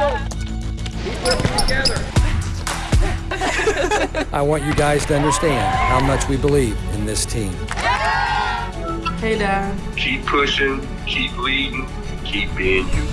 I want you guys to understand how much we believe in this team. Hey, Dad. Keep pushing, keep leading, keep being you.